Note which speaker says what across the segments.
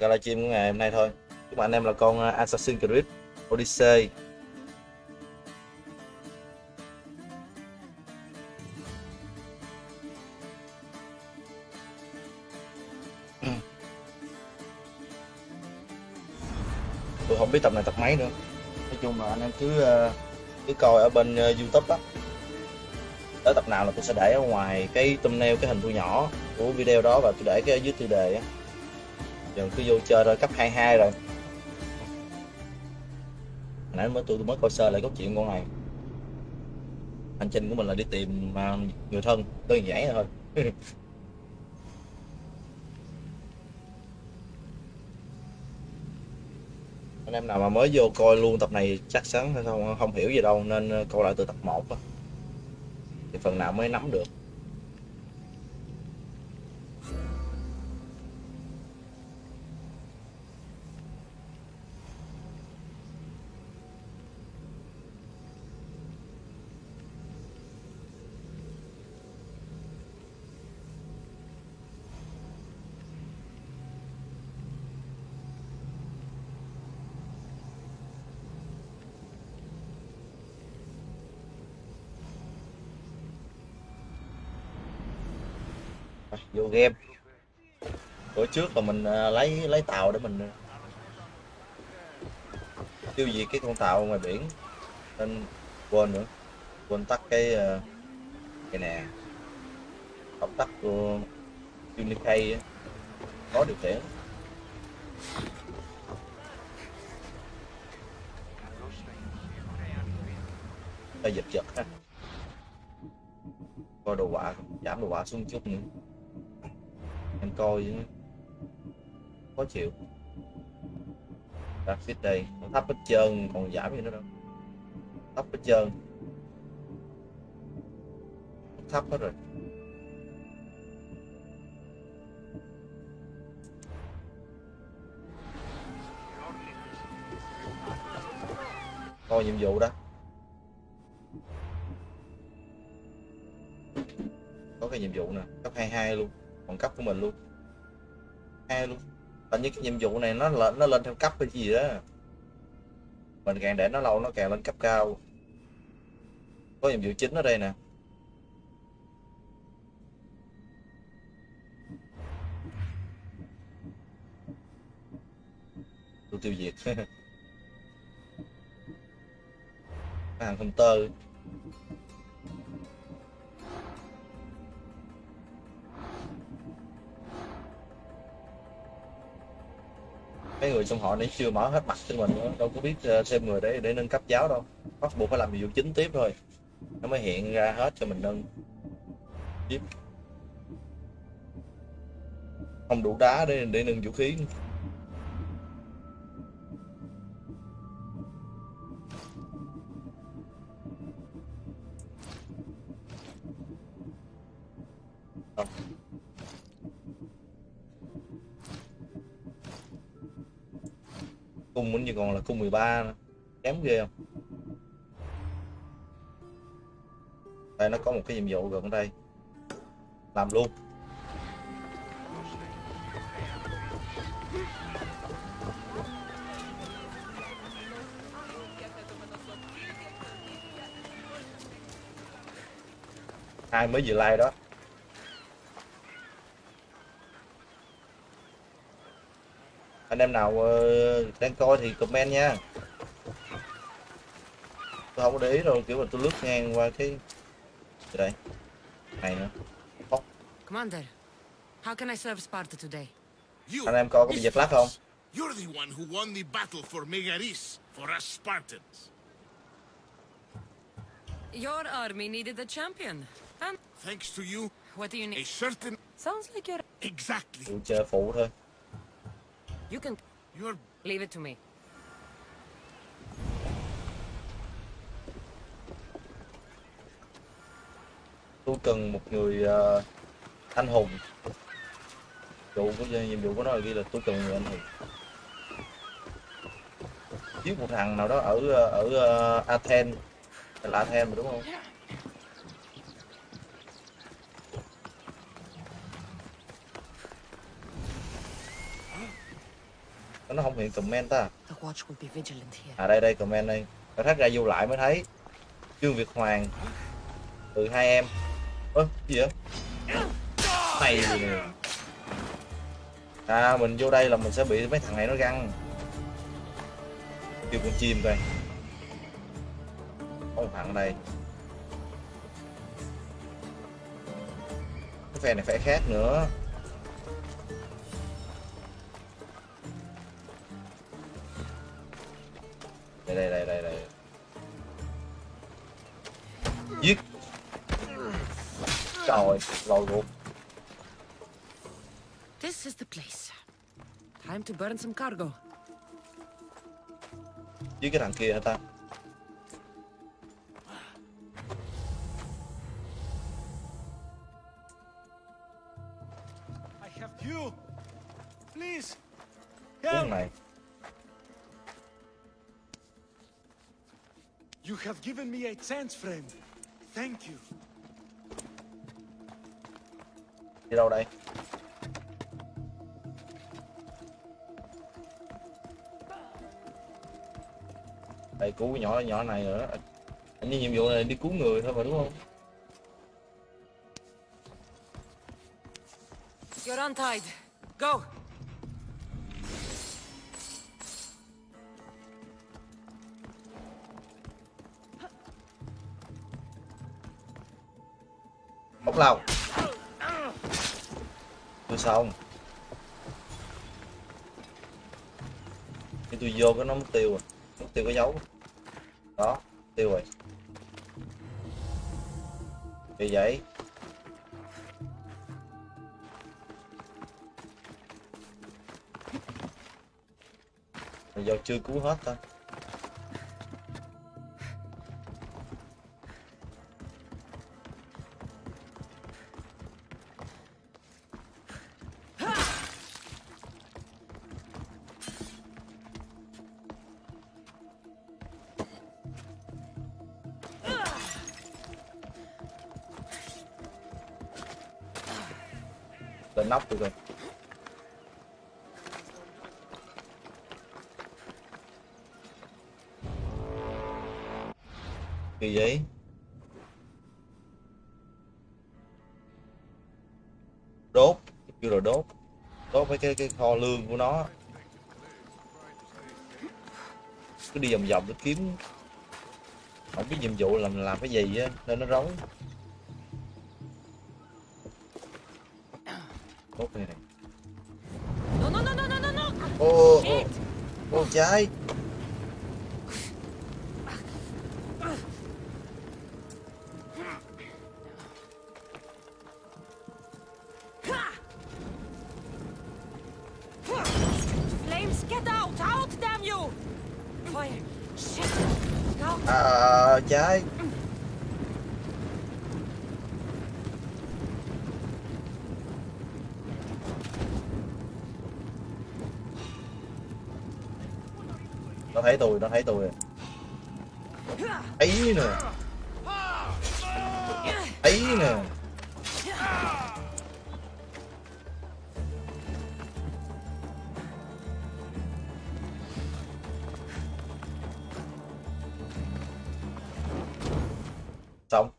Speaker 1: cái livestream của ngày hôm nay thôi. Chúc anh em là con à, Assassin's Creed Odyssey. Tôi không biết tập này tập mấy nữa. Nói chung là anh em cứ à, cứ coi ở bên à, youtube đó. tới tập nào là tôi sẽ để ở ngoài cái thumbnail, cái hình thu nhỏ của video đó và tôi để cái ở dưới tiêu đề á giờ cứ vô chơi rồi cấp 22 rồi. Nãy mới tôi, mới coi sơ lại câu chuyện con này hành trình của mình là đi tìm à, người thân đơn giản thôi. Anh em nào mà mới vô coi luôn tập này chắc chắn không không hiểu gì đâu nên à, coi lại từ tập 1 đó. thì phần nào mới nắm được. Vô game. Bữa trước là mình à, lấy lấy tàu để mình à, tiêu diệt cái con tàu ngoài biển. Nên quên nữa. Quên tắt cái à, cái nè. Không tắt của Unicay có điều khiển. Ta giật giật ha. Coi đồ họa, giảm đồ họa xuống chút nữa em coi khó chịu. Graphic đây nó thấp hết trơn, còn giảm gì nữa đâu. Thấp hết trơn. Thấp hết rồi. Coi nhiệm vụ đó. Có cái nhiệm vụ nè. Cấp 22 luôn bằng cấp của mình luôn. Hai luôn. Tại những cái nhiệm vụ này nó lên nó lên theo cấp hay gì đó mình càng để nó lâu, nó càng lên cấp cao. Có nhiệm vụ chính ở đây nè. Tôi tiêu diệt. Hàng tơ mấy người trong họ nãy chưa mở hết mặt cho mình nữa, đâu có biết ờ, thêm người để để nâng cấp giáo đâu. Bắt buộc phải làm nhiệm vụ chính tiếp thôi, nó mới hiện ra hết cho mình nâng. Tiếp. Không đủ đá để để nâng vũ khí. Còn là cung 13 nữa. kém ghê không? Đây, nó có một cái nhiệm vụ gần đây. Làm luôn. Ai mới vừa like đó? Anh em nào uh, đang coi thì comment nha tôi không có để ý đâu kiểu mà tôi lướt ngang qua cái Gì đây này nữa oh.
Speaker 2: Commander, how can I serve Sparta today?
Speaker 3: You,
Speaker 1: anh em coi có bị giật lắc không
Speaker 3: you're the one who won the battle for Megaris, for us Spartans.
Speaker 2: Your army needed a champion. And
Speaker 3: Thanks to you,
Speaker 2: what do you
Speaker 3: a
Speaker 2: need?
Speaker 3: certain...
Speaker 2: Sounds like you're...
Speaker 3: Exactly.
Speaker 1: tôi chơi phụ thôi
Speaker 2: You can
Speaker 3: You're...
Speaker 2: leave it to me.
Speaker 1: tôi cần một người uh, anh hùng. Vụ của nhiệm vụ của nó là ghi là tôi cần người anh hùng. Giết một thằng nào đó ở ờ, ở uh, Athens. Là Athens mà đúng không nó không hiện comment ta. À đây đây comment đây phải thắt ra vô lại mới thấy. Trương việt hoàng. Từ hai em. Ơ gì vậy? Này gì nè. À mình vô đây là mình sẽ bị mấy thằng này nó găng. Kêu con chim coi. Có một thằng đây. Cái phe này phải khác nữa đây đây đây đây đây giết trời lòi ruột
Speaker 2: This is the place. Time to burn some cargo.
Speaker 1: giết cái thằng kia hả ta
Speaker 4: You have given me a chance, friend. Thank you.
Speaker 1: đi đâu đây đây cứu cái nhỏ nhỏ này nữa anh như nhiệm vụ này đi cứu người thôi mà đúng không
Speaker 2: You're untied. Go.
Speaker 1: Không, xong khi tôi vô cái nó mất tiêu rồi. Mất tiêu cái dấu. Đó tiêu rồi. Vì vậy? Mình vô chưa cứu hết thôi kỳ vậy đốt kêu là đốt đốt mấy cái cái kho lương của nó cứ đi vòng vòng để kiếm không biết nhiệm vụ làm làm cái gì á nên nó rối đốt này này ô ô ô trái thấy tôi ấy nè. Ấy nè. Xong.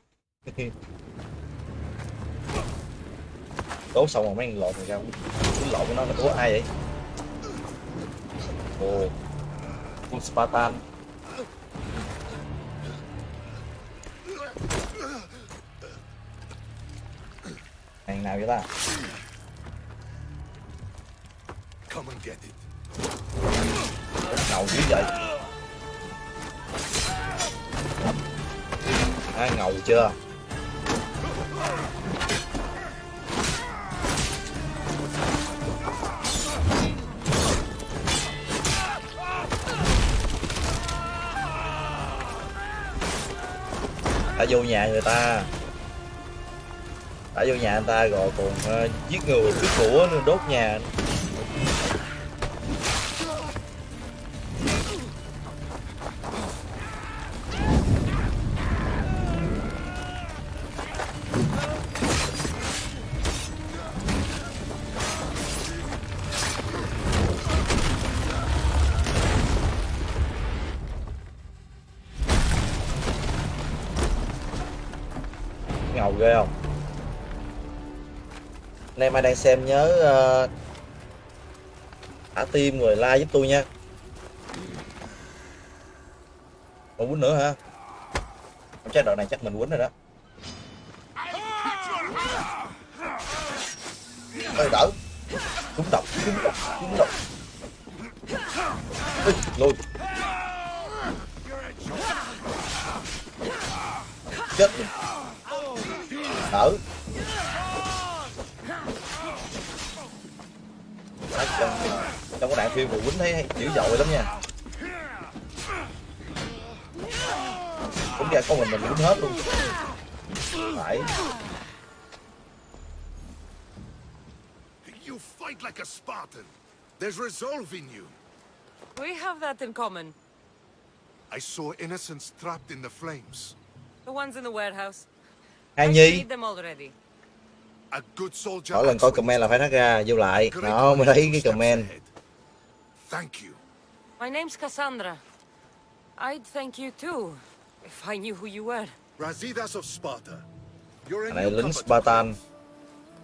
Speaker 1: Đốt xong rồi mấy thằng lộn rồi ra. Cái lộn của nó là của ai vậy? Ồ. Spartan. Hàng nào vậy ta? Ngầu dữ vậy. À, ngầu chưa đã vô nhà người ta. Đã vô nhà người ta rồi còn uh, giết người cướp của đốt nhà. Ghê không? Anh em ai đang xem nhớ uh, thả tim rồi like giúp tôi nha. Còn quýnh nữa hả? Không chắc đoạn này chắc mình quýnh rồi đó. Ơi đỡ. Trúng độc trúng độc trúng độc. Ê, lùi chết đỡ Đấy, trong, trong cái đoạn phim của quýnh thấy dữ dội lắm nha cũng ra có mình mình quýnh hết luôn phải
Speaker 5: You fight like a Spartan. There's resolve in you.
Speaker 2: We have that in common.
Speaker 5: I saw innocents trapped in the flames.
Speaker 2: The ones in the warehouse.
Speaker 1: Hai
Speaker 2: I
Speaker 1: Nhi mỗi lần coi comment là phải thắt ra vô lại đó mới thấy cái comment.
Speaker 5: Thank you.
Speaker 2: My name's Cassandra. I'd thank you too, if I knew who you were.
Speaker 5: Razidas of Sparta. You're a
Speaker 1: lính Spartan.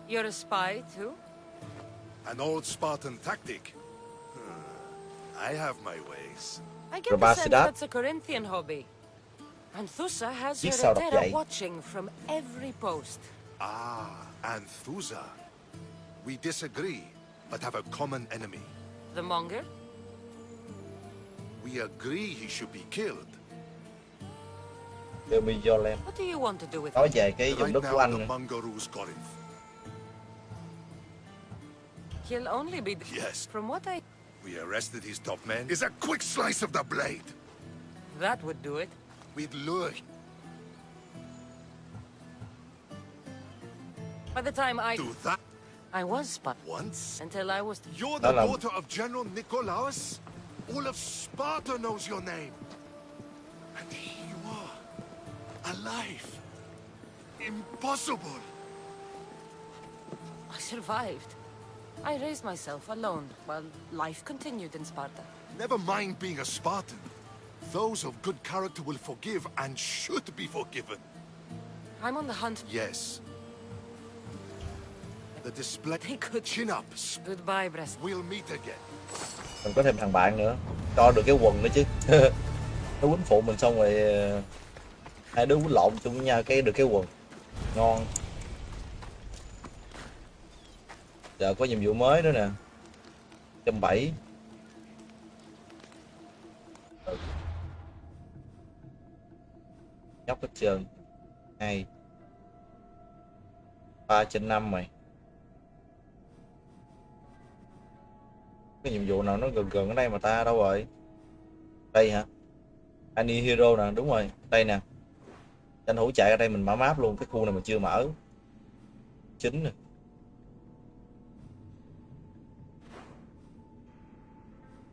Speaker 2: You're a spy too?
Speaker 5: An old Spartan tactic. Hmm, I have my ways.
Speaker 2: I get the sense that's a Corinthian hobby. Anthusa has
Speaker 1: Biết
Speaker 2: her
Speaker 1: sao đọc
Speaker 2: Etera
Speaker 1: vậy?
Speaker 2: watching from every post.
Speaker 5: Ah, Anthusa. We disagree, but have a common enemy.
Speaker 2: The Monger?
Speaker 5: We agree he should be killed.
Speaker 1: Jerusalem
Speaker 2: What do you want to do with
Speaker 1: nói
Speaker 2: him?
Speaker 1: về cái vùng
Speaker 5: Right
Speaker 1: đất của
Speaker 5: now,
Speaker 1: anh
Speaker 5: the
Speaker 1: nữa.
Speaker 5: Mangaroos Corinth.
Speaker 2: He'll only be...
Speaker 5: Yes.
Speaker 2: From what I...
Speaker 5: We arrested his top men. Is a quick slice of the blade.
Speaker 2: That would do it.
Speaker 5: We'd lure
Speaker 2: By the time I...
Speaker 5: to that
Speaker 2: I was spy.
Speaker 5: once.
Speaker 2: Until I was...
Speaker 5: You're the
Speaker 1: là-
Speaker 5: daughter of General Nicolaus? All of Sparta knows your name. And here you are, alive. Impossible.
Speaker 2: I survived. I raised myself alone while life continued in Sparta.
Speaker 5: Never mind being a Spartan. Those of good character will forgive and should be forgiven.
Speaker 2: I'm on the hunt.
Speaker 5: Yes. The display.
Speaker 2: They could...
Speaker 5: Chin up.
Speaker 2: Goodbye, Brest.
Speaker 5: We'll meet again.
Speaker 1: mình có thêm thằng bạn nữa cho được cái quần nữa chứ nó quýnh phụ mình xong rồi ờ, hai đứa quýnh lộn chung với nhau cái được cái quần ngon giờ có nhiệm vụ mới nữa nè trăm bảy nhóc hết trường. Hai. Ba trên năm mày cái nhiệm vụ nào nó gần gần ở đây mà ta đâu rồi? Đây hả? Annie Hero nè, đúng rồi. Đây nè. Tranh thủ chạy ra đây mình mở map luôn, cái khu này mình chưa mở. Chính nè.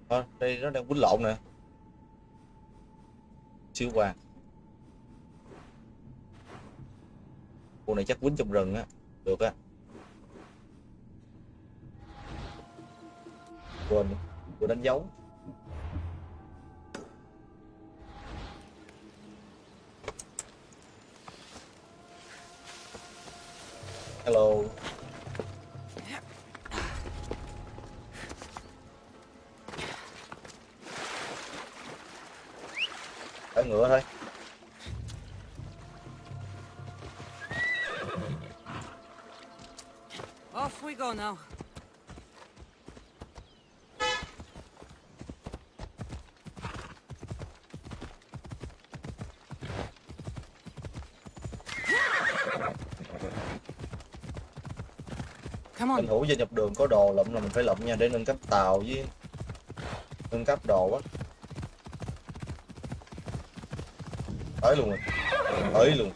Speaker 1: Ờ, đây nó đang quýnh lộn nè. Siêu hoàng cô này chắc quýnh trong rừng á. Được á. Quên vừa đánh dấu. Hello. Ở ngựa thôi.
Speaker 2: We go now. Anh
Speaker 1: thủ gia nhập đường có đồ lụm là mình phải lụm nha, để nâng cấp tàu với nâng cấp đồ á. Tới luôn rồi. Tới luôn.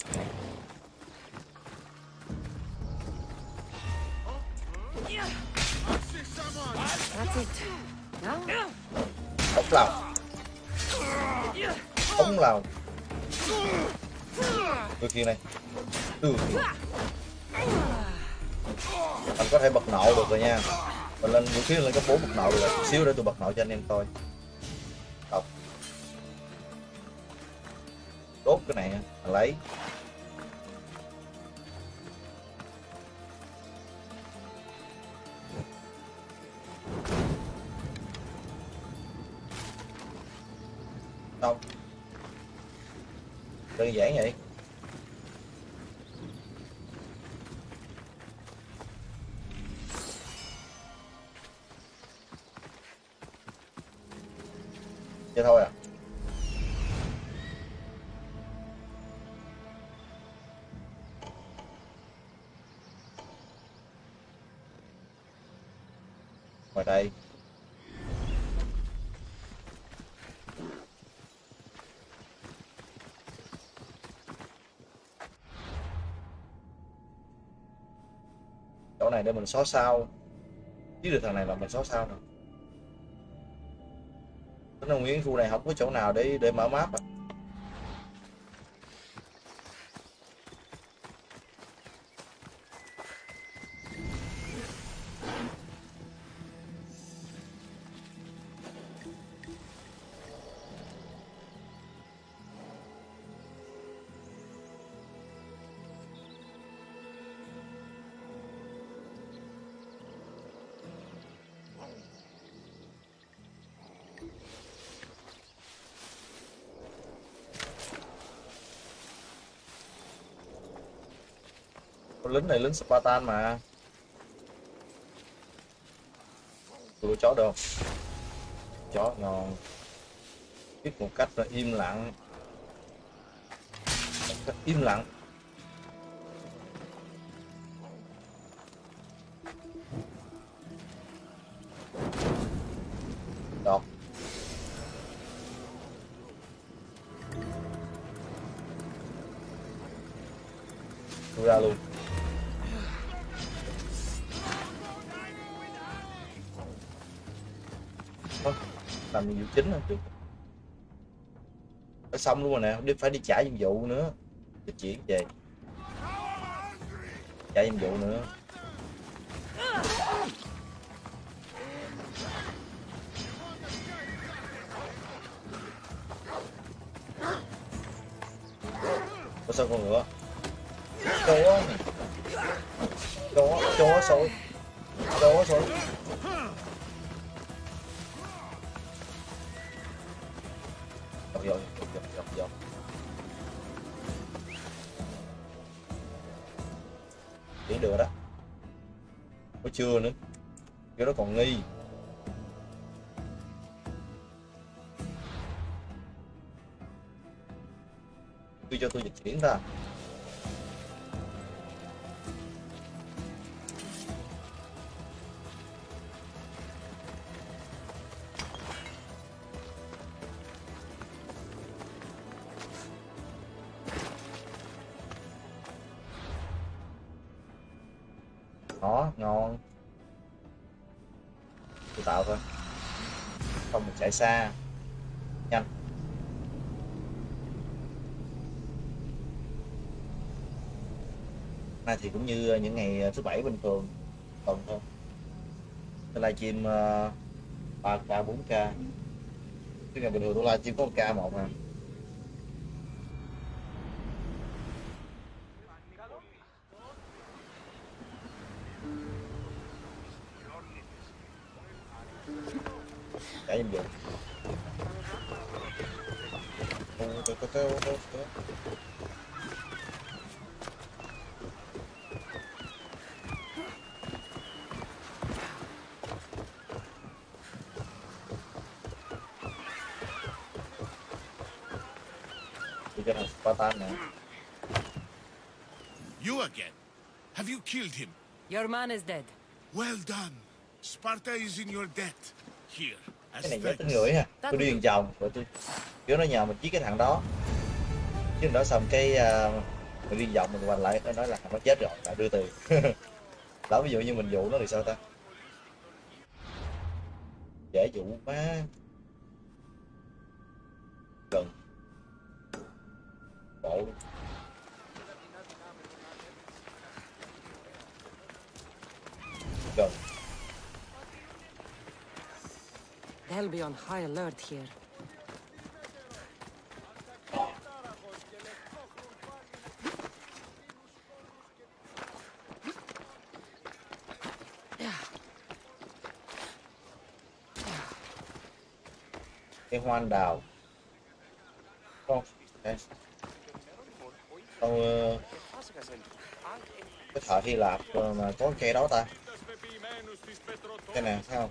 Speaker 1: đôi kia này. Ừ. anh có thể bật nổ được rồi nha. Mình lên vũ khí lên cấp bốn bật nổ được rồi. Chút xíu để tôi bật nổ cho anh em coi. Đọc. Đốt cái này anh lấy. Đâu đơn giản vậy. Này để mình xóa sao. Chứ được thằng này là mình xóa sao nè. nó là nguyên khu này không có chỗ nào để để mở map à. Lính này lính Spartan mà. Tôi chó được? Chó ngon. Biết một cách là im lặng. Cách im lặng. Nhiệm vụ chính rồi trước phải xong luôn rồi nè đi phải đi trả nhiệm vụ nữa. Di chuyển về trả nhiệm vụ nữa. Có sao con ngựa? Chó. Chó chó sôi chó sôi cứ cho tôi dịch chuyển ra đó, ngon. Tôi tạo thôi. Không, mình chạy xa. Nhanh. Nay thì cũng như những ngày ờ, thứ bảy bình thường tuần thôi. Tôi livestream uh, 3k 4k cái ngày bình thường tôi livestream có một k một mà trả nhiệm vụ Đi cho thằng Spartan nè
Speaker 3: You again? Have you killed him?
Speaker 2: Your man is dead.
Speaker 3: Well done. Sparta is in your debt. Here, as
Speaker 1: cái này nhớ tính ngửi ha tôi đi vòng vòng rồi tôi kiểu nó nhờ mình chiếc cái thằng đó chứ đó xong cái uh, mình đi vòng mình quay lại nó nói là thằng nó chết rồi lại đưa tiền đó ví dụ như mình dụ nó thì sao ta dễ dụ quá
Speaker 2: on high alert here.
Speaker 1: cái hoan đào. Con con ờ, cái thợ Hy Lạp mà có cây đó ta. Cái này thấy không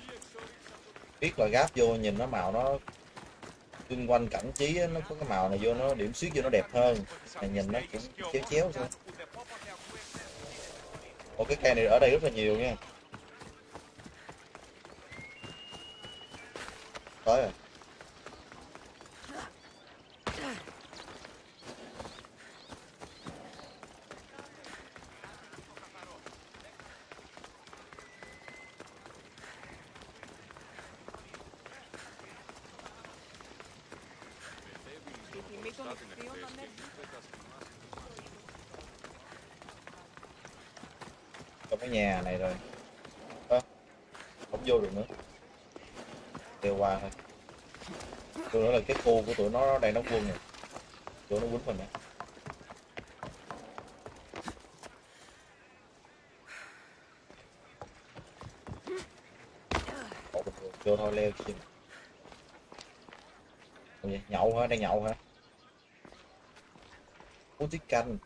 Speaker 1: biết là gáp vô, nhìn nó màu nó xung quanh cảnh trí nó có cái màu này vô, nó điểm xuyết vô nó đẹp hơn. Này, nhìn nó cũng chéo chéo thôi. Ồ cái cây này ở đây rất là nhiều nha. Tới rồi trong cái nhà này rồi Ơ, không vô được nữa kêu qua thôi tôi nói là cái khu của tụi nó đang đóng quân này tụi nó quýnh mình nè vô thôi leo chi Ủa vậy, nhậu hả đang nhậu hả uống tiết canh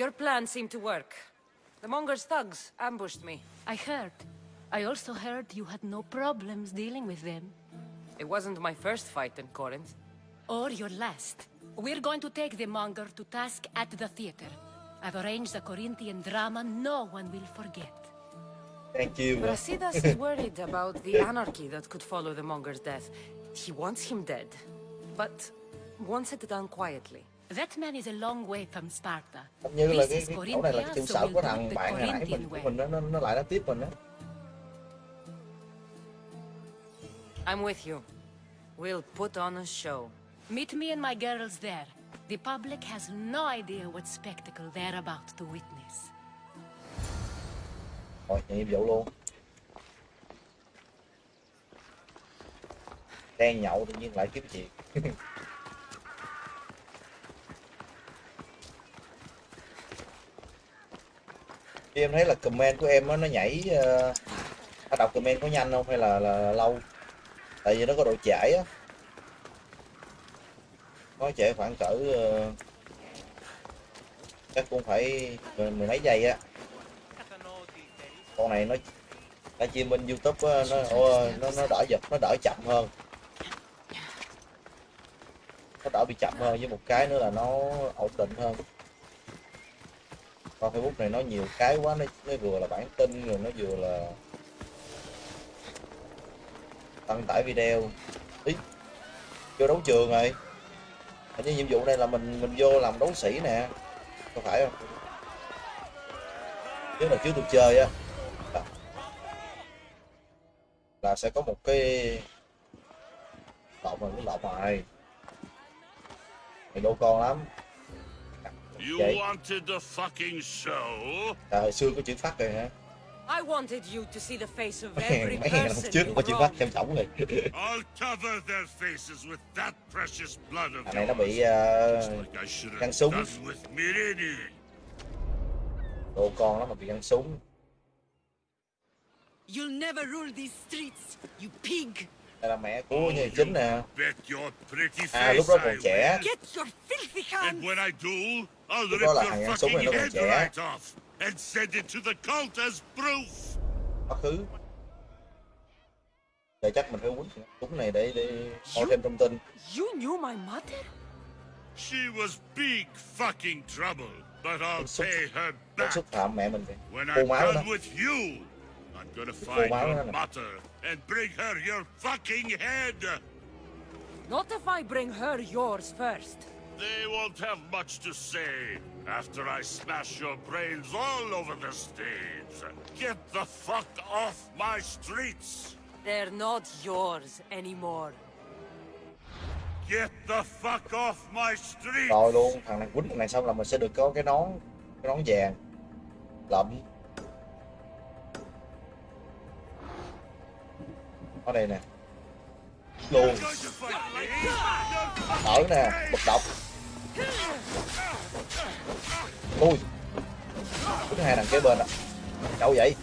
Speaker 2: Your plan seemed to work. The Monger's thugs ambushed me.
Speaker 6: I heard. I also heard you had no problems dealing with them.
Speaker 2: It wasn't my first fight in Corinth.
Speaker 6: Or your last. We're going to take the monger to task at the theater. I've arranged a Corinthian drama no one will forget.
Speaker 1: Thank you. nữa
Speaker 2: Brasidas is worried about the anarchy that could follow the Monger's death. He wants him dead, but wants it done quietly.
Speaker 6: That man is a long way from Sparta.
Speaker 1: Như là
Speaker 6: This
Speaker 1: cái,
Speaker 6: is
Speaker 1: cái chỗ này là cái
Speaker 6: Corinthia,
Speaker 1: trụ
Speaker 6: so we'll
Speaker 1: của
Speaker 6: do it
Speaker 1: thằng
Speaker 6: the
Speaker 1: bạn hồi nãy mình
Speaker 6: Corinthian
Speaker 1: của
Speaker 6: way.
Speaker 1: mình nó, nó, nó lại nó tiếp mình á
Speaker 2: I'm with you. We'll put on a show.
Speaker 6: Meet me and my girls there. The public has no idea what spectacle they're about to witness.
Speaker 1: rồi nhận nhiệm vụ luôn đang nhậu tự nhiên lại kiếm chuyện em thấy là comment của em á, nó nhảy uh, đọc comment có nhanh không hay là, là lâu tại vì nó có độ chảy á. Có chảy khoảng cỡ ờ, chắc cũng phải mười, mười mấy giây á. Con này nó nó chim bên youtube á, nó nó nó đỡ giật nó đỡ chậm hơn. Nó đỡ bị chậm hơn với một cái nữa là nó ổn định hơn. Con facebook này nó nhiều cái quá nó, nó vừa là bản tin rồi nó vừa là đăng tải video. Ý vô đấu trường rồi. Hình như nhiệm vụ đây là mình mình vô làm đấu sĩ nè. Có phải không? Nếu là trước tôi chơi á. Là, là sẽ có một cái lộn rồi lộn rồi mày đô con lắm. À, hồi xưa có chữ phát rồi hả
Speaker 2: I wanted you to see the face of every person
Speaker 1: trước có phát
Speaker 2: wronged.
Speaker 1: xem trọng rồi
Speaker 7: I'll cover their faces with that precious blood of
Speaker 1: này nó
Speaker 7: yours.
Speaker 1: bị ờ,
Speaker 7: Just like I should
Speaker 1: găng
Speaker 7: have
Speaker 1: súng.
Speaker 7: done with Mirini.
Speaker 1: đồ con lắm mà bị gắn súng
Speaker 8: You'll never rule these streets, you pig!
Speaker 1: đây là mẹ của nhân vật chính nè
Speaker 7: Bet your pretty
Speaker 1: à lúc
Speaker 7: face
Speaker 1: đó còn trẻ
Speaker 7: will.
Speaker 8: Get your filthy
Speaker 7: And
Speaker 8: hands!
Speaker 7: when I do, I'll
Speaker 1: Lúc
Speaker 7: rip
Speaker 1: đó là
Speaker 7: your
Speaker 1: thằng gắn súng này
Speaker 7: fucking
Speaker 1: nó còn trẻ.
Speaker 7: Right off and send it to the cult as proof.
Speaker 1: quá khứ giờ chắc mình phải quýnh súng này để để coi thêm thông tin
Speaker 2: You knew my mother?
Speaker 7: She was big fucking trouble, but I'll pay her back.
Speaker 1: xúc phạm mẹ mình
Speaker 7: When I'm done with you, I'm gonna find
Speaker 1: máu
Speaker 7: your mother and bring her your fucking head.
Speaker 2: Not if I bring her yours first.
Speaker 7: They won't have much to say after I smash your brains all over the stage. Get the fuck off my streets!
Speaker 2: They're not yours anymore.
Speaker 7: Get the fuck off my streets!
Speaker 1: rồi luôn thằng này quýnh thằng này xong là mình sẽ được có cái nón cái nón vàng lậm ở đây nè luôn.
Speaker 7: Going
Speaker 1: ở nè bật độc. Ui. Cứ hai thằng kế bên à đâu vậy.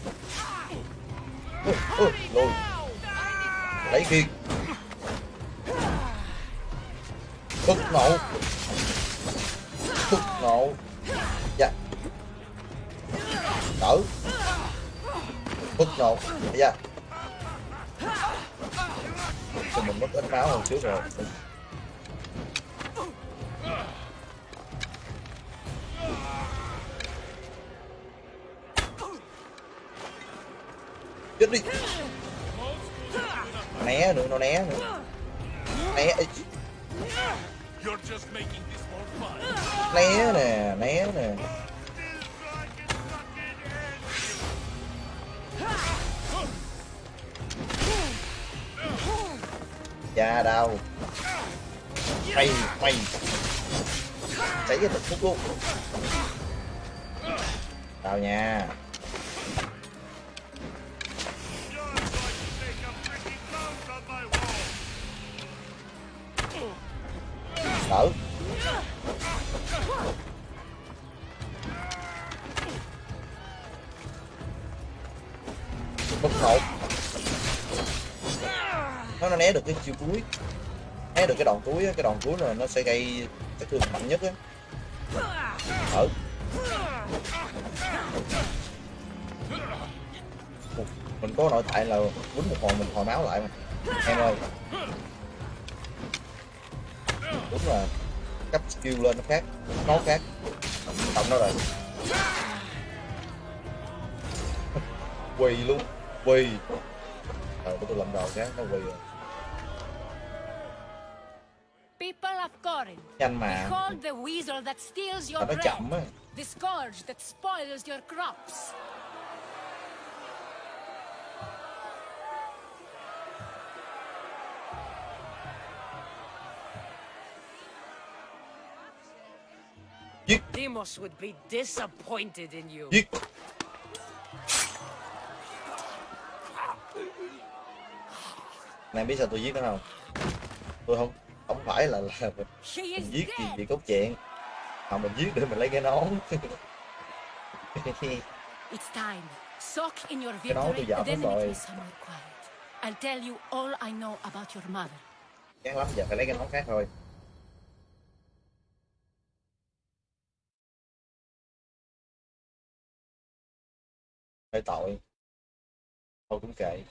Speaker 1: Ui, ui, lùi. Lấy kiên bức nổ bức nổ dạ. Đỡ bức nổ dạ thì mình mất ít máu hơn trước rồi? Chết đi. Né nữa nó né nữa. Né né nè né nè cha đâu, quay quay, cháy cái thật phúc luôn. Tao nha. Sợ. Né được cái chiêu cuối. Né được cái đòn cuối cái đòn cuối là nó sẽ gây cái thương mạnh nhất á. Ờ. Ở mình có nội tại là quýnh một hồi, mình hồi máu lại mà. Em ơi. Đúng là cấp skill lên nó khác nó khác. Cộng nó rồi. Quỳ luôn, quỳ. Ờ tôi làm đầu cái nó quỳ rồi. Nhanh mà.
Speaker 6: Behold the weasel that steals your
Speaker 1: nó
Speaker 6: bread,
Speaker 1: chậm á.
Speaker 6: The scourge that spoils your crops.
Speaker 2: Demos would be disappointed in you.
Speaker 1: giết. Này biết sao tôi giết nó không? Tôi không không phải là là mình, mình giết gì vì cốt chuyện mà mình giết để mình lấy cái nón. Cái đó tôi giảm hết rồi.
Speaker 6: I'll tell you all I know about your mother.
Speaker 1: chán lắm giờ phải lấy cái nón khác thôi. Hơi tội. Thôi cũng kệ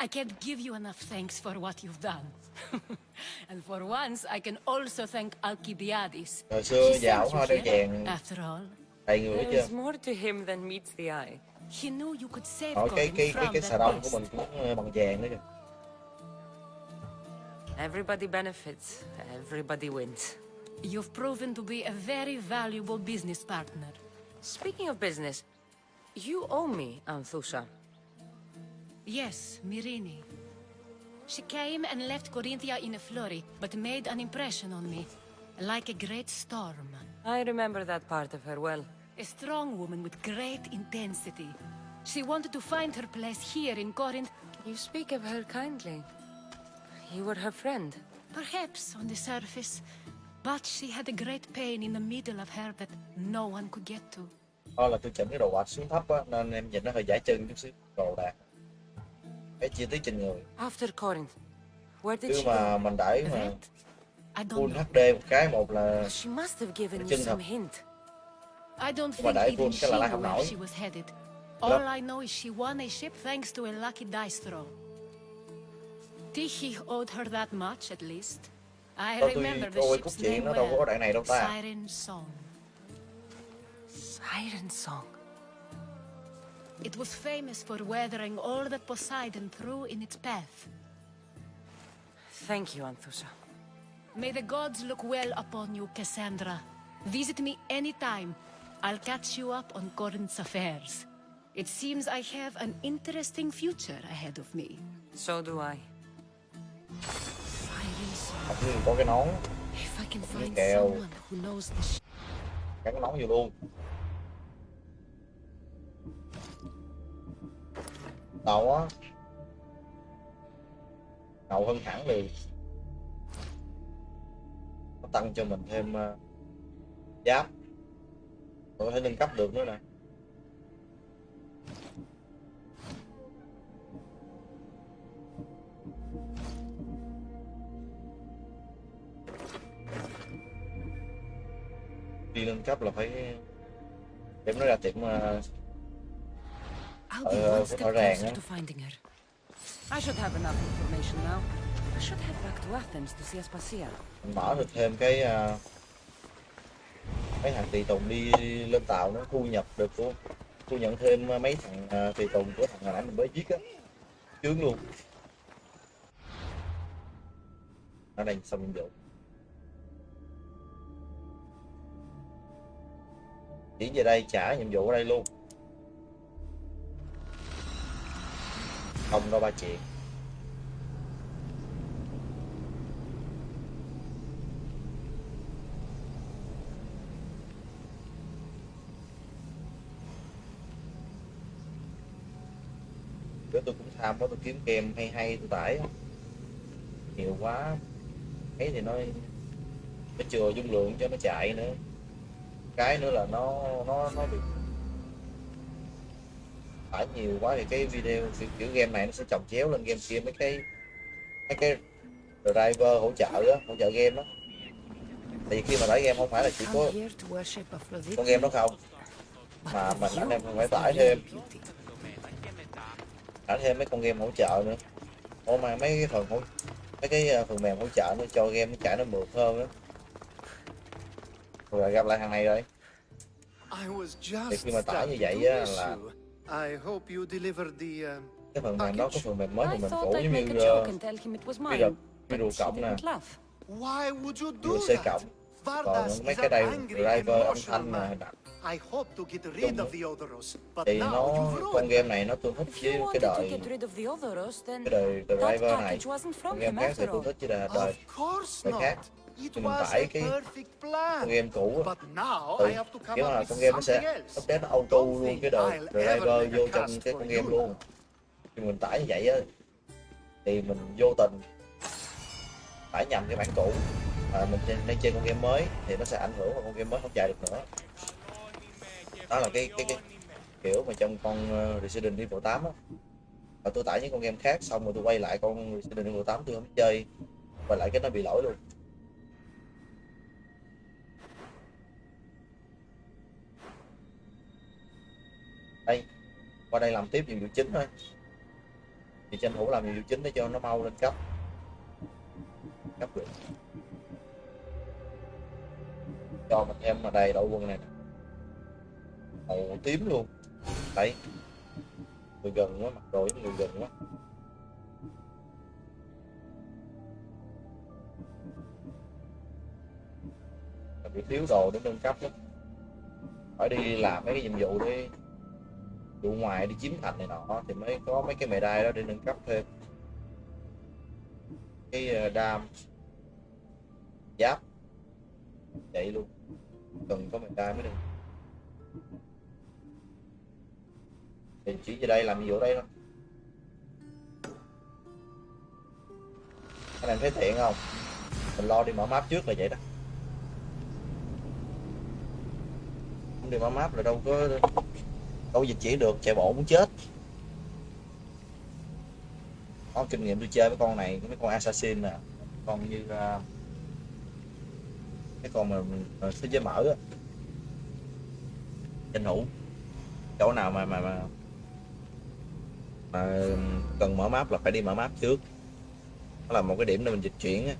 Speaker 6: I can't give you enough thanks for what you've done. and for once, I can also thank Alcibiades.
Speaker 1: hồi xưa
Speaker 6: He
Speaker 1: giàu
Speaker 6: sent you
Speaker 1: hoa đeo
Speaker 6: here, After all,
Speaker 1: đầy người hết
Speaker 2: There
Speaker 1: chưa
Speaker 2: is more to him than meets the eye.
Speaker 6: he knew you could save
Speaker 1: Rồi cái
Speaker 6: Corinth
Speaker 1: cái cái
Speaker 6: from
Speaker 1: cái
Speaker 6: that
Speaker 1: xà đông của mình cũng bằng vàng nữa kìa
Speaker 2: Everybody benefits, everybody wins.
Speaker 6: You've proven to be a very valuable business partner.
Speaker 2: Speaking of business, you owe me, Anthusha.
Speaker 6: Yes, Mirini. She came and left Corinthia in a flurry, but made an impression on me, like a great storm.
Speaker 2: I remember that part of her well.
Speaker 6: A strong woman with great intensity. She wanted to find her place here in Corinth,
Speaker 2: You speak of her kindly. You were her friend.
Speaker 6: perhaps on the surface, but she had a great pain in the middle of her that no one could get to.
Speaker 1: Thôi là tôi chỉnh cái đồ quạt xuống thấp á nên em nhìn nó hơi giải chân chút xíu đồ đạc cái chi tiết trên người
Speaker 2: After Corinth, where did
Speaker 1: chứ
Speaker 2: she
Speaker 1: mà
Speaker 2: go?
Speaker 1: mình đẩy mà
Speaker 6: That? I don't
Speaker 1: full
Speaker 6: know.
Speaker 1: HD một cái một là
Speaker 2: She must have given you
Speaker 1: chân
Speaker 2: some
Speaker 1: thật.
Speaker 2: hint.
Speaker 6: I don't
Speaker 1: mà
Speaker 6: think
Speaker 1: đẩy
Speaker 6: even
Speaker 1: full
Speaker 6: she
Speaker 1: cái là lại
Speaker 6: knew
Speaker 1: không
Speaker 6: where
Speaker 1: nổi.
Speaker 6: she was headed. All I know is she won a ship thanks to a lucky dice throw. Tyche owed her that much, at least. I remember the ship's name well.
Speaker 1: đoạn này đâu ta
Speaker 6: Siren Song.
Speaker 2: Siren song.
Speaker 6: It was famous for weathering all that Poseidon threw in its path.
Speaker 2: Thank you, Anthusa.
Speaker 6: May the gods look well upon you, Cassandra. Visit me anytime. I'll catch you up on Corinth's affairs. It seems I have an interesting future ahead of me.
Speaker 2: So do I.
Speaker 6: Siren Song.
Speaker 1: học như có cái nón
Speaker 6: If I can find someone who knows the sh-
Speaker 1: cái nón vô luôn tàu á. Ngầu hơn hẳn liền nó tăng cho mình thêm uh, giáp. Có thể nâng cấp được nữa nè. Đi nâng cấp là phải để nó ra tiệm
Speaker 2: uh,
Speaker 1: Ờ,
Speaker 2: be
Speaker 1: có
Speaker 2: one step
Speaker 1: rõ ràng
Speaker 2: closer
Speaker 1: á.
Speaker 2: to finding her. I should have enough information now. I should head back to Athens to see Aspasia.
Speaker 1: mình mở được thêm cái ờ, mấy thằng tùy tùng đi lên tàu nó thu nhập được luôn thu nhận thêm mấy thằng ờ, tùy tùng của thằng hồi nãy mình mới giết á chướng luôn ở đây xong nhiệm vụ chỉ về đây trả nhiệm vụ ở đây luôn không đâu ba chị, Bữa tôi cũng tham quá tôi kiếm game hay hay tôi tải nhiều quá. Ấy thì nó nó chừa dung lượng cho nó chạy nữa. Cái nữa là nó nó nó bị tải nhiều quá thì cái video kiểu, kiểu game này nó sẽ chồng chéo lên game kia mấy cái mấy cái driver hỗ trợ á hỗ trợ game á. Thì khi mà tải game không phải là chỉ có con game đó không mà mình anh em phải tải thêm. Tải thêm mấy con game hỗ trợ nữa. Ủa mà mấy cái phần hỗ mấy cái ờ, phần mềm hỗ trợ nó cho game nó chạy nó mượt hơn á. Rồi gặp lại thằng này rồi. Thì khi mà tải như vậy á là
Speaker 3: you. I hope you delivered the uh,
Speaker 1: cái phần mềm đó có phần mềm mới
Speaker 2: I
Speaker 1: phần mềm cũ
Speaker 2: I'd
Speaker 1: giống
Speaker 2: make
Speaker 1: như
Speaker 2: a joke and tell him it was
Speaker 1: bây
Speaker 2: mine.
Speaker 1: giờ
Speaker 2: But
Speaker 1: video cộng nè
Speaker 2: didn't laugh.
Speaker 3: Why would you do
Speaker 1: video C cộng còn mấy cái đây
Speaker 3: angry,
Speaker 1: driver âm thanh nè đặt
Speaker 3: I hope to get rid of the Odoros, but
Speaker 1: thì
Speaker 3: now
Speaker 1: nó
Speaker 3: you've
Speaker 1: con
Speaker 3: ruined
Speaker 1: game này nó tương thích với
Speaker 2: you
Speaker 1: cái đời cái đời
Speaker 2: that
Speaker 1: driver này
Speaker 2: package wasn't from
Speaker 1: con
Speaker 2: him
Speaker 1: game khác thì tương
Speaker 2: all.
Speaker 1: thích với đời đời
Speaker 3: Of course
Speaker 1: đời
Speaker 3: not.
Speaker 1: khác Thì mình tải cái con game cũ ừ, kiểu là con game nó sẽ update nó auto luôn cái đời driver vô trong cái con game luôn. Thì mình tải như vậy á thì mình vô tình tải nhầm cái bản cũ. Mà mình đang chơi con game mới thì nó sẽ ảnh hưởng vào con game mới không chạy được nữa. Đó là cái cái cái kiểu mà trong con ờ, Resident Evil 8 á. Và tôi tải những con game khác xong rồi tôi quay lại con Resident Evil 8 tôi không chơi. Quay lại cái nó bị lỗi luôn đây. Qua đây làm tiếp nhiệm vụ chính thôi. Thì tranh thủ làm nhiệm vụ chính để cho nó mau lên cấp. Cấp được cho mình em mà đầy đội quân này. Màu tím luôn. Đấy người gần quá mặt rồi người gần quá. Bị thiếu đồ để nâng cấp lắm. Phải đi làm mấy cái nhiệm vụ đi đủ ngoài đi chiếm thành này nọ, thì mới có mấy cái mề đai đó để nâng cấp thêm. Cái ờ, đam giáp vậy luôn. Cần có mề đai mới được. Thì chỉ về đây làm nhiệm vụ đây thôi. Anh em thấy tiện không? Mình lo đi mở map trước là vậy đó. Không đi mở map là đâu có đâu dịch chuyển được chạy bộ muốn chết. Có kinh nghiệm tôi chơi với con này mấy con assassin nè con như à, uh, cái con mà mà thế giới mở á. Tranh thủ chỗ nào mà mà mà mà cần mở map là phải đi mở map trước. Đó là một cái điểm để mình dịch chuyển á.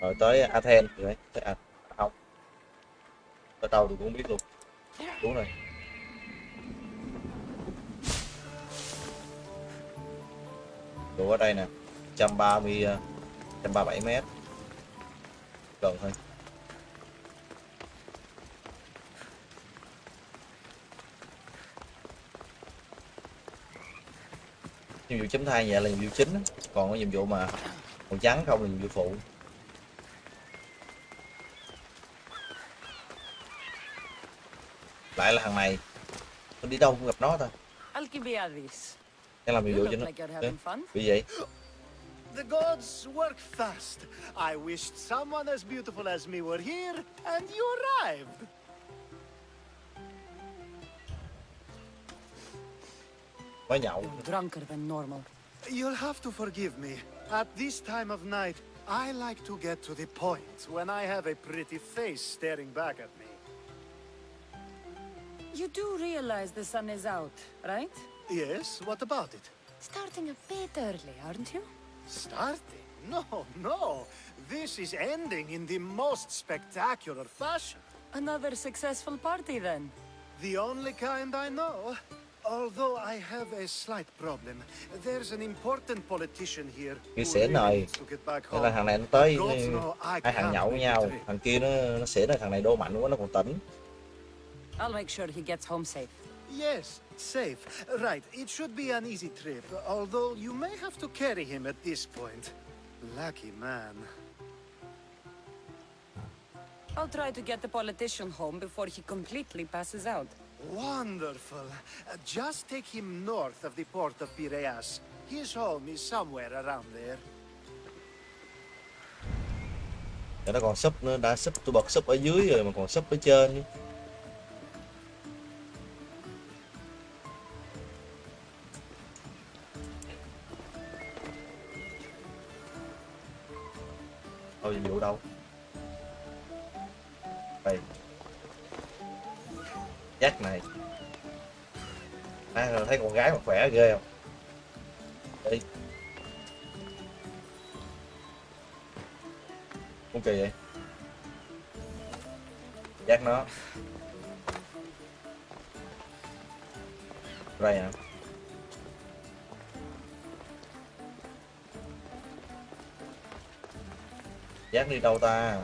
Speaker 1: Rồi tới Athens rồi đấy tới à, không. Tới đâu tôi cũng biết luôn. Đúng rồi. Đủ ở đây nè 130 137 ờ, mét. Gần thôi. Nhiệm vụ chấm thai nhẹ là nhiệm vụ chính còn cái nhiệm vụ mà màu trắng không là nhiệm vụ phụ. Lại là thằng này tôi đi đâu cũng gặp nó thôi
Speaker 2: Alcibiades.
Speaker 1: đang làm nhiệm
Speaker 2: You
Speaker 1: vụ cho
Speaker 2: look
Speaker 1: nó
Speaker 2: like you're
Speaker 1: Ê,
Speaker 2: having fun.
Speaker 1: bị vậy
Speaker 3: The gods work fast. I wished someone as beautiful as me were here, and you arrived.
Speaker 1: mới nhậu
Speaker 2: Drunker than normal.
Speaker 3: You'll have to forgive me. At this time of night, I like to get to the point when I have a pretty face staring back at me.
Speaker 2: You do realize the sun is out, right?
Speaker 3: Yes, what about it?
Speaker 2: Starting a bit early, aren't you?
Speaker 3: Starting? No, no. This is ending in the most spectacular fashion.
Speaker 2: Another successful party then.
Speaker 3: The only kind I know. Although I have a slight problem. There's an important politician here
Speaker 1: Cái
Speaker 3: who
Speaker 1: xỉn
Speaker 3: really
Speaker 1: này.
Speaker 3: to get back
Speaker 1: Thế là
Speaker 3: home.
Speaker 1: thằng này nó tới
Speaker 3: Gods know I
Speaker 1: hai thằng
Speaker 3: can't
Speaker 1: nhậu với
Speaker 3: make
Speaker 1: nhau
Speaker 3: trip.
Speaker 1: thằng kia nó nó xỉn rồi thằng này đô mạnh quá nó còn tỉnh
Speaker 2: I'll make sure he gets home safe.
Speaker 3: Yes, safe. Right, it should be an easy trip, although you may have to carry him at this point. Lucky man.
Speaker 2: I'll try to get the politician home before he completely passes out.
Speaker 3: Wonderful. Uh, just take him north of the port of Piraeus. His home is somewhere around there.
Speaker 1: Để nó còn súp nữa đã súp tôi bật súp ở dưới rồi mà còn súp ở trên Thôi nhiệm vụ đâu? Đây. Jack này. À, thấy con gái mà khỏe ghê không? Đi. Con kỳ vậy. Jack nó. Đây hả giác đi đâu ta?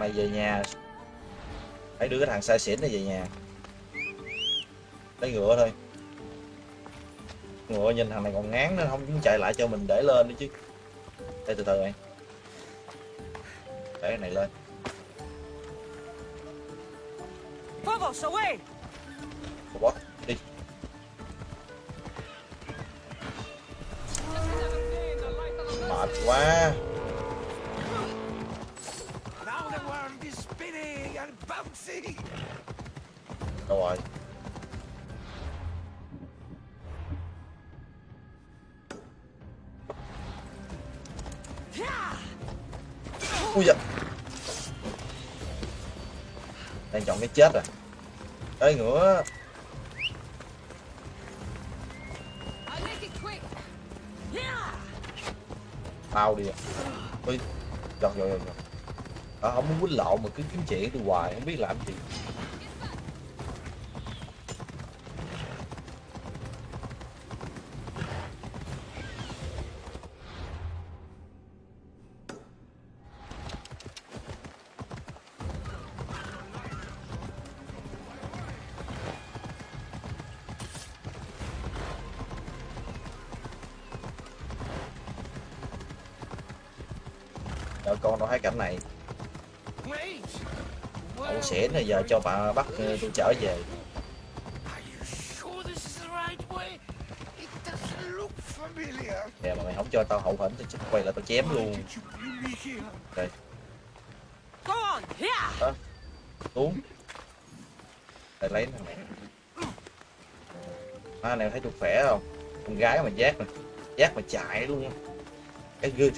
Speaker 1: Mày về nhà. Hãy đưa cái thằng sai xỉn này về nhà. Lấy ngựa thôi. Ngựa nhìn thằng này còn ngán nó không muốn chạy lại cho mình để lên nữa chứ. Để từ từ này để cái này lên.
Speaker 2: Phobos, away!
Speaker 1: Đâu rồi? Ui dạ đang chọn cái chết rồi.
Speaker 6: Tới ngửa
Speaker 1: tao đi. Ui rồi rồi rồi rồi. à, không muốn quýnh lộn mà cứ kiếm chuyện tôi hoài không biết làm gì. Cảnh này! Ẩu xỉn này giờ cho bà bắt ờ, tôi trở về. Nè mà mày không cho tao hậu hĩnh thì quay lại tao chém luôn? Đây.
Speaker 2: Here!
Speaker 1: xuống. Đây lấy thằng này À này thấy tôi khỏe không? Con gái mà giác mà Giác mà chạy luôn Cái good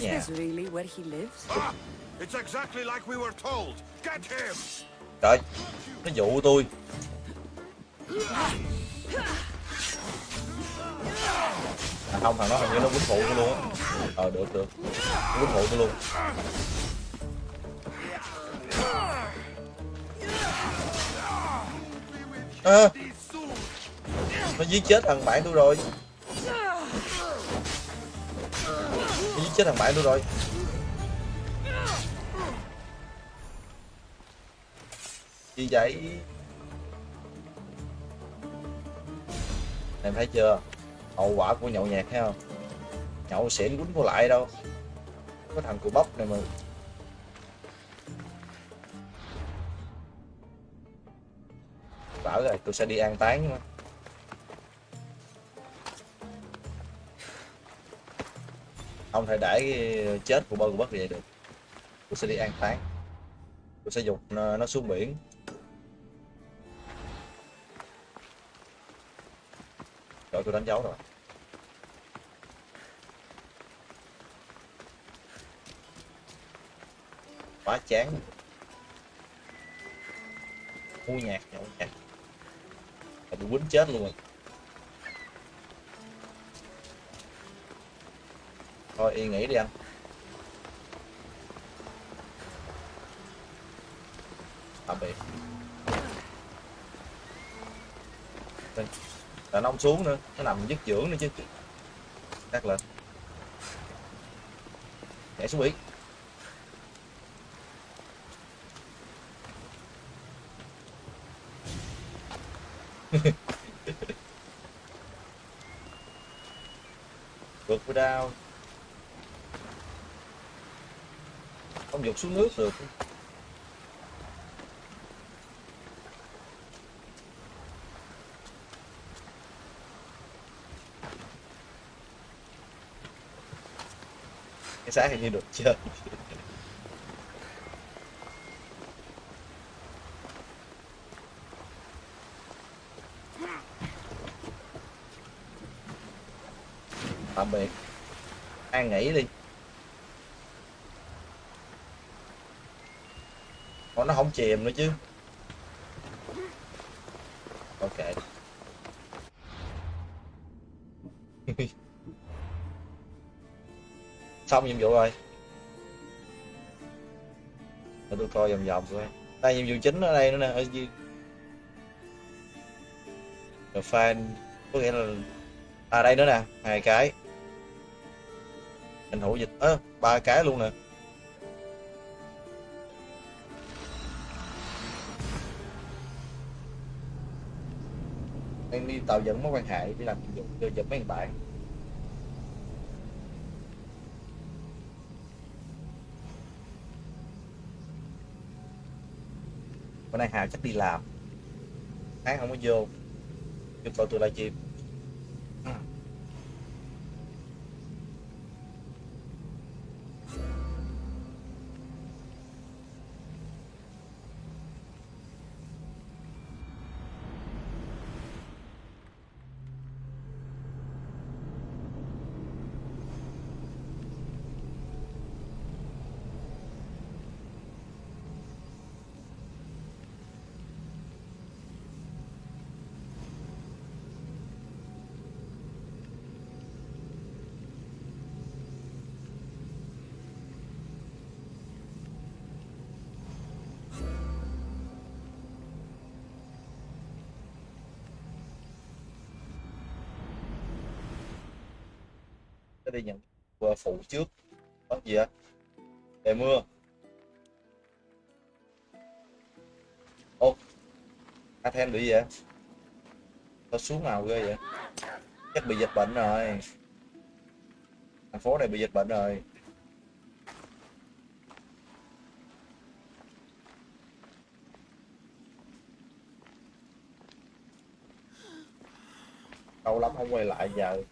Speaker 1: Nhà
Speaker 2: this really where he lives?
Speaker 7: Ah! It's exactly like we were told. Get him!
Speaker 1: Trời Nó dụ tôi À không thằng nó hình như nó quýnh phụ tôi luôn á Ờ được được Nó quýnh phụ tôi luôn à, Nó giết chết thằng bạn tôi rồi Nó giết chết thằng bạn luôn rồi. Gì vậy? Em thấy chưa? Hậu quả của nhậu nhạc thấy không? Nhậu xỉn quýnh vô lại đâu. Có thằng cụ bóc này mà. Bảo rồi tôi sẽ đi an táng mà không thể để cái chết của bơ của bất vậy được. Tôi sẽ đi an táng. Tôi sẽ dục nó, nó xuống biển. Rồi tôi đánh dấu rồi. Quá chán. Mua nhạc nhậu nhạc. Là bị quýnh chết luôn rồi. Thôi, yên nghỉ đi anh. Tạm biệt. Là nó không xuống nữa, nó nằm dứt dưỡng nữa chứ. Cắt lên nhảy xuống biển. Vượt qua đao không dục xuống nước được. Cái xác hình như được chưa? Tạm biệt. An nghỉ đi Ủa, nó không chìm nữa chứ. Ok. Xong nhiệm vụ rồi. Để tôi coi vòng vòng coi. Đây, nhiệm vụ chính ở đây nữa nè, ở dưới. The fan, có nghĩa là à đây nữa nè, hai cái. Tranh thủ dịch, ơ, ba cái luôn nè. Đi tạo dựng mối quan hệ, đi làm nhiệm vụ đưa giật mấy bạn. Bữa nay Hà chắc đi làm. Sáng không có vô. Cho coi tôi livestream Tôi đi nhận phụ trước. Có gì á trời mưa. Ô Athen bị gì vậy? Nó xuống nào, ghê vậy. Chắc bị dịch bệnh rồi. Thành phố này bị dịch bệnh rồi. Lâu lắm không quay lại giờ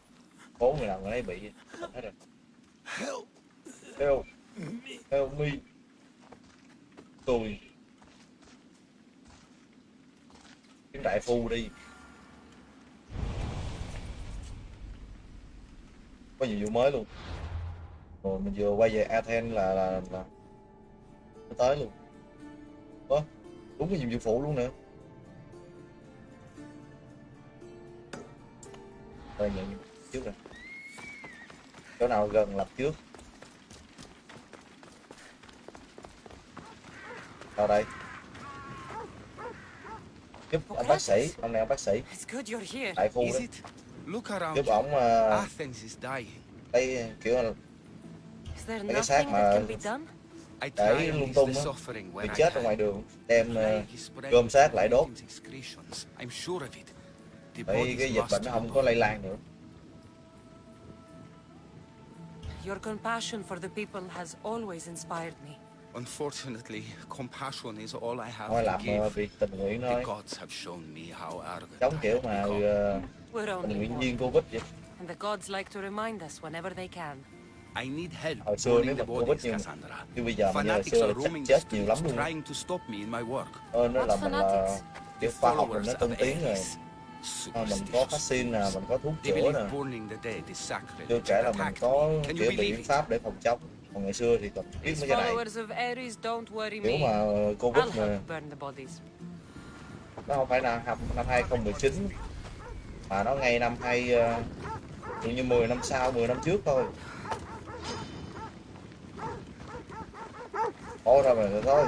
Speaker 1: phố người nào người ấy bị hết rồi.
Speaker 3: Help
Speaker 1: help me. Tôi. Kiếm đại phu đi. Có nhiệm vụ mới luôn. Rồi mình vừa quay về Athens là là là tới luôn. Ủa, đúng cái nhiệm vụ phụ luôn nữa rồi nhận nhiệm trước rồi chỗ nào gần lập trước vào đây giúp ông bác sĩ ông này ông bác sĩ
Speaker 2: It's good you're here.
Speaker 1: đại phu
Speaker 9: Is
Speaker 1: đó
Speaker 9: it? Look around
Speaker 1: giúp ổng uh,
Speaker 9: Athens is dying.
Speaker 1: đây kiểu là
Speaker 2: Is there
Speaker 1: Mấy cái xác mà-
Speaker 2: that can be done?
Speaker 9: I
Speaker 1: Để lung tung á,
Speaker 9: suffering
Speaker 1: bị chết ở ngoài đường đem uh, gom xác lại đốt
Speaker 9: victims' excretions. I'm sure of it. The
Speaker 1: để cái dịch bệnh nó không có lây lan nữa
Speaker 2: your compassion for the people has always inspired me.
Speaker 9: Unfortunately, compassion is all I have
Speaker 1: thôi
Speaker 9: to give.
Speaker 1: việc tình nguyện
Speaker 9: The gods have shown me how arrogant
Speaker 1: giống
Speaker 9: I
Speaker 1: kiểu mà
Speaker 9: become.
Speaker 1: ờ,
Speaker 2: We're
Speaker 1: tình
Speaker 2: only
Speaker 1: nguyện
Speaker 2: mortal,
Speaker 1: viên covid vậy
Speaker 2: and the gods like to remind us whenever they can.
Speaker 9: I need help
Speaker 1: hồi xưa
Speaker 9: burning
Speaker 1: nếu
Speaker 9: the
Speaker 1: mà covid
Speaker 9: bodies,
Speaker 1: như,
Speaker 9: Cassandra.
Speaker 1: bây giờ mà
Speaker 9: Fanatics
Speaker 1: xưa là
Speaker 9: are
Speaker 1: chắc
Speaker 9: roaming the
Speaker 1: chết nhiều lắm
Speaker 9: streets,
Speaker 1: luôn
Speaker 9: trying to stop me in my work.
Speaker 1: ơn đó
Speaker 2: What
Speaker 1: là mình là
Speaker 2: fanatics?
Speaker 1: kiểu
Speaker 9: The
Speaker 1: khoa học rồi nó
Speaker 9: followers
Speaker 1: tân
Speaker 9: of
Speaker 1: tiến rồi
Speaker 9: Ares.
Speaker 1: Ờ, mình có vaccine nè mình có thuốc chữa nè. chưa kể là mình có kiểu
Speaker 9: believe
Speaker 1: biện pháp để phòng chống. Còn ngày xưa thì còn biết mấy cái này.
Speaker 2: me.
Speaker 1: mà covid
Speaker 2: I'll
Speaker 1: mà. nó không phải là năm năm 2019 mà nó ngay năm hai ờ, tự như 10 năm sau 10 năm trước thôi. Ôi ra mà rồi thôi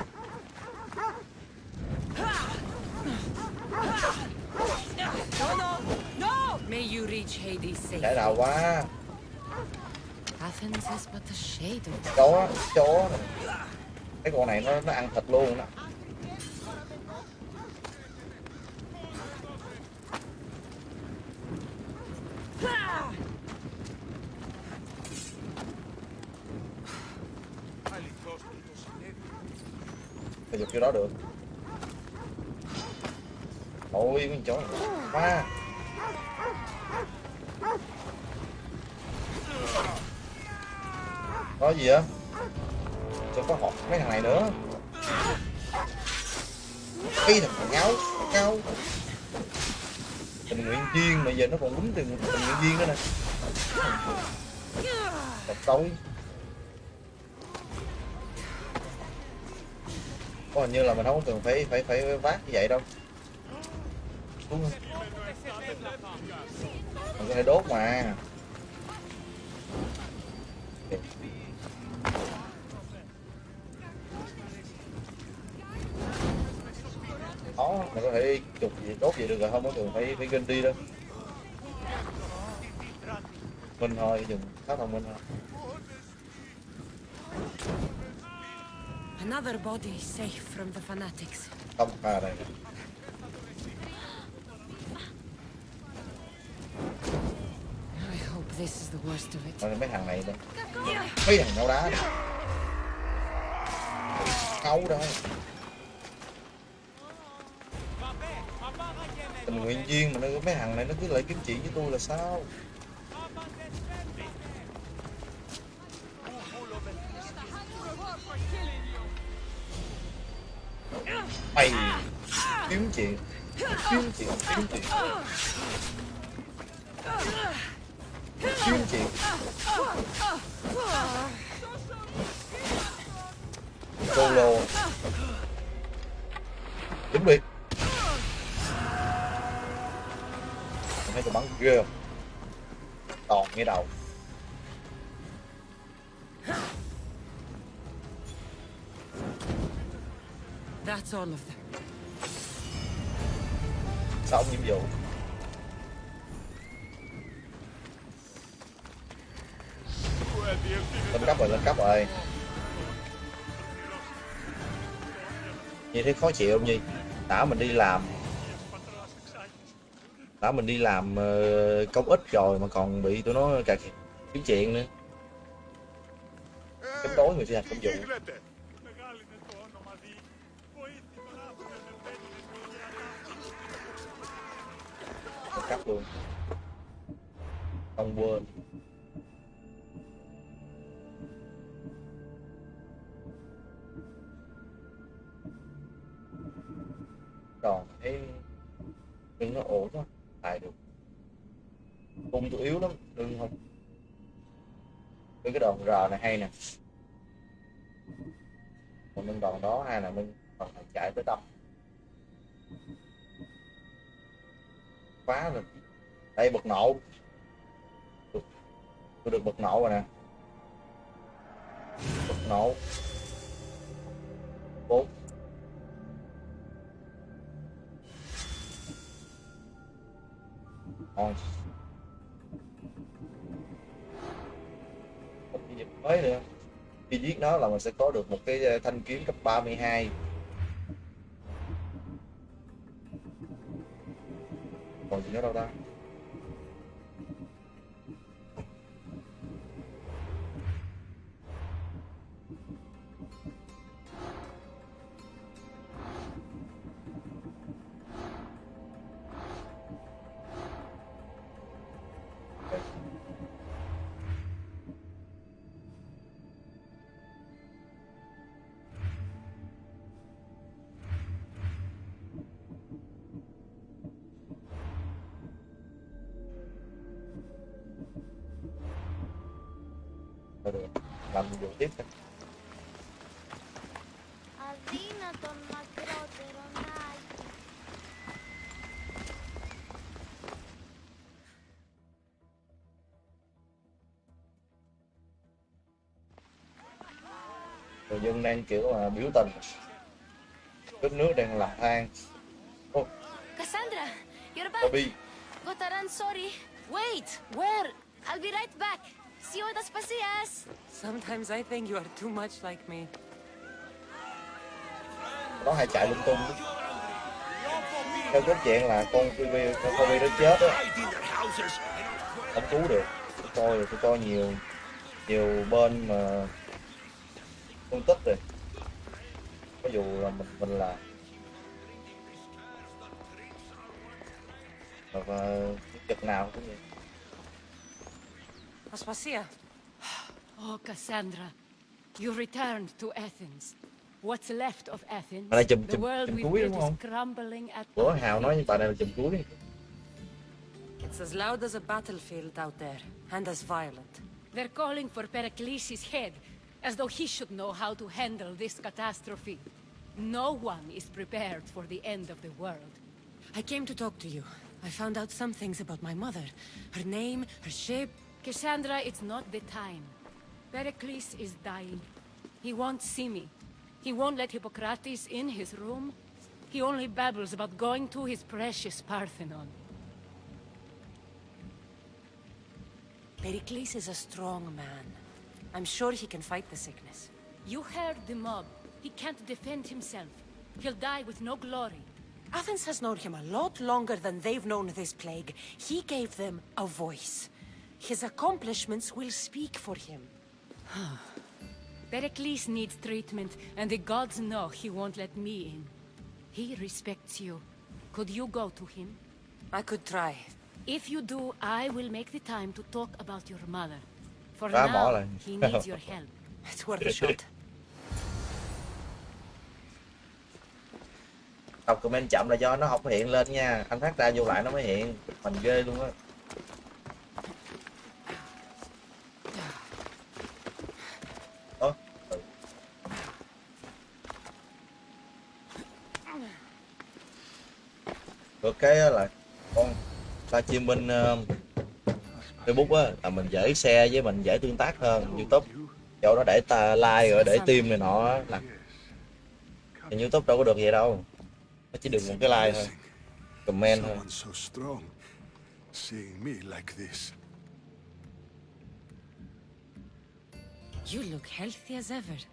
Speaker 2: No, no, no! May you reach Hades
Speaker 1: chạy đầu quá.
Speaker 2: Athens is but a shade of
Speaker 1: chó chó. Cái con này nó nó ăn thịt luôn đó. Bây giờ kiểu đó được Ôi mấy chó này. Có gì á? Sao có họ mấy thằng này nữa. Cái thằng ngáo ngáo. Tình nguyện viên mà giờ nó còn đúng tình, tình nguyện viên nữa nè. Tập tối Có hình như là mình không cần phải phải phải vác như vậy đâu. Có thể đốt mà. Đó mình có thể chụp gì đốt gì được rồi không có cần phải phải gân đi đâu. Mình thôi dùng khá thông minh thôi.
Speaker 2: Another body safe from the fanatics.
Speaker 1: không à đây
Speaker 2: I hope this is the worst of it.
Speaker 1: Rồi mấy thằng này đây mấy thằng nấu đá nấu đây tình nguyện viên mà nó mấy thằng này nó cứ lại kiếm chuyện với tôi là sao? Mày. Kiếm chuyện. Kiếm chuyện kiếm chuyện kiếm chuyện solo thấy khó chịu không nhi? Đã mình đi làm. Đã mình đi làm ờ, công ích rồi mà còn bị tụi nó cà kiếm chuyện nữa. Chống đối người thi hành công dụng cắt luôn. Không quên. Còn thấy lưng nó ổn thôi, tài được. Cung tôi yếu lắm đừng không. Cái cái đòn r này hay nè. Còn lưng đòn đó hay là mình còn phải chạy tới tâm quá rồi đây bật nổ. Tôi được bật nổ rồi nè. Bật nổ. Bốn. Thôi. Một cái dịch mới nữa. Khi giết nó là mình sẽ có được một cái ờ, thanh kiếm cấp 32 còn gì nữa đâu ta? Người dân đang kiểu là biểu tình đất nước đang lật than ô
Speaker 10: Cassandra, you're back.
Speaker 1: Toby
Speaker 10: Got a run, sorry. Wait, where? I'll be right back. See you at Aspasias.
Speaker 2: Sometimes I think you are too much like me.
Speaker 1: nó hay chạy lung tung theo cái chuyện là con Phoebe con Phoebe nó chết á không cứu được tôi tôi coi nhiều nhiều bên mà phân tích rồi có dù là mình mình là và chực nào cũng vậy
Speaker 2: Aspasia,
Speaker 6: Oh, Cassandra, you returned to Athens. What's left of Athens?
Speaker 1: Này chùm-
Speaker 6: the
Speaker 1: chùm-
Speaker 6: world
Speaker 1: chùm cuối
Speaker 6: built
Speaker 1: đúng không?
Speaker 6: is crumbling at
Speaker 1: bữa Hào nói với bà này là chùm cuối
Speaker 2: it's as loud as a battlefield out there, and as violent.
Speaker 6: They're calling for Pericles' head, as though he should know how to handle this catastrophe. No one is prepared for the end of the world.
Speaker 2: I came to talk to you. I found out some things about my mother. Her name, her ship...
Speaker 6: Cassandra, it's not the time. Pericles is dying. He won't see me. He won't let Hippocrates in his room. He only babbles about going to his precious Parthenon.
Speaker 2: Pericles is a strong man. I'm sure he can fight the sickness.
Speaker 6: You heard the mob. He can't defend himself. He'll die with no glory.
Speaker 2: Athens has known him a lot longer than they've known this plague. He gave them a voice. His accomplishments will speak for him.
Speaker 6: Pericles needs treatment, and the gods know he won't let me in. He respects you. Could you go to him?
Speaker 2: I could try.
Speaker 6: If you do, I will make the time to talk about your mother. For
Speaker 1: Phá bỏ
Speaker 6: now,
Speaker 1: lại.
Speaker 6: he needs your help.
Speaker 2: It's worth a shot.
Speaker 1: đọc comment chậm là do nó không hiện lên nha anh hát ra vô lại nó mới hiện mình ghê luôn á Ơ, ừ. được cái là con livestream bên uh, Facebook á là mình dễ share với mình dễ tương tác hơn YouTube chỗ đó để ta like rồi để tim này nọ là thì YouTube đâu có được vậy đâu nó chỉ được một cái like thôi comment thôi.
Speaker 2: You look healthy as ever.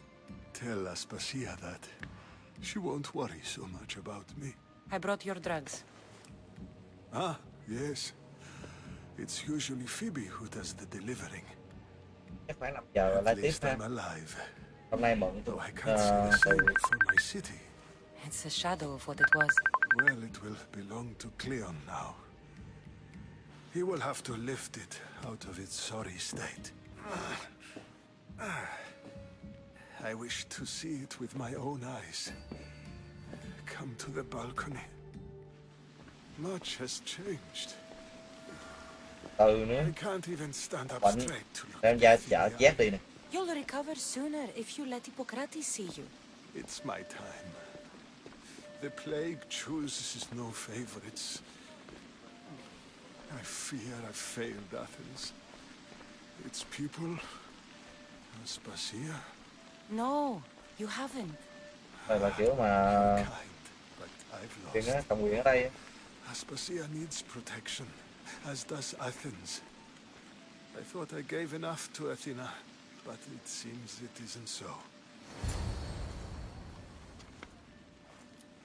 Speaker 11: Tell Aspasia that. She won't worry so much about me.
Speaker 2: I brought your drugs.
Speaker 11: Ah, yes. It's usually Phoebe who does the delivering.
Speaker 1: chắc khoảng 5 giờ là
Speaker 11: At
Speaker 1: live tiếp
Speaker 11: least
Speaker 1: ha
Speaker 11: I'm alive,
Speaker 1: hôm nay bận
Speaker 11: though I can't
Speaker 1: ờ,
Speaker 11: say the
Speaker 1: từ
Speaker 11: same for my city.
Speaker 2: It's a shadow of what it was.
Speaker 11: Well, it will belong to Cleon now. He will have to lift it out of its sorry state. I wish to see it with my own eyes. Come to the balcony. Much has changed.
Speaker 1: từ nữa
Speaker 11: I can't even stand up
Speaker 1: Bận.
Speaker 11: Straight to look
Speaker 1: em ra
Speaker 11: at
Speaker 1: chợ
Speaker 11: the
Speaker 1: chét đi nè
Speaker 2: You'll recover sooner if you let Hippocrates see you.
Speaker 11: It's my time. The plague chooses no favorites. I fear I've failed Athens. Its people, Aspasia,
Speaker 2: No, you haven't.
Speaker 1: đây là kiểu mà
Speaker 11: kind, but I've
Speaker 1: chuyện
Speaker 11: lost.
Speaker 1: á cầm quyền ở đây.
Speaker 11: Aspasia needs protection, as does Athens. I thought I gave enough to Athena, but it seems it isn't so.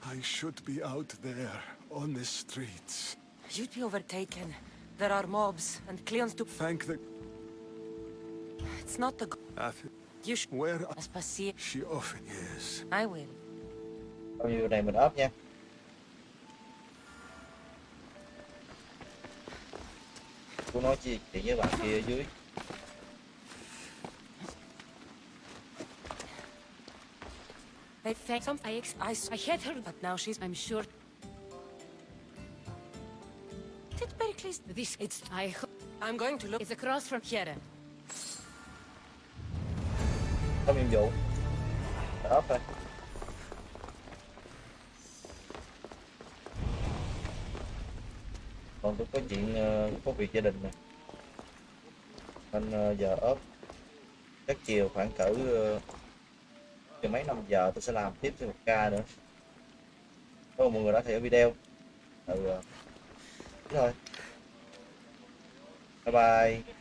Speaker 11: I should be out there on the streets.
Speaker 2: You'd be overtaken. There are mobs, and Cleon's to...
Speaker 11: Thank the
Speaker 2: It's not the... g-
Speaker 11: Athens.
Speaker 2: You should...
Speaker 11: Where
Speaker 2: Aspasia.
Speaker 11: she often is.
Speaker 2: I will.
Speaker 1: bao nhiêu này mình ốp nha cô nói chuyện với bạn kia ở dưới
Speaker 2: They thank some... I, I, I had her, but now she's...
Speaker 6: I'm sure.
Speaker 2: Did Pericles...
Speaker 6: this. It's I
Speaker 2: I'm going to look...
Speaker 6: it's across from here.
Speaker 1: có nhiệm vụ đó thôi còn tôi có chuyện ờ, có việc gia đình nè. Nên ờ, giờ ốp chắc chiều khoảng cỡ ờ, từ mấy năm giờ tôi sẽ làm tiếp thêm một ca nữa. Có mọi người đã theo video. Ừ ờ, thôi. Bye bye.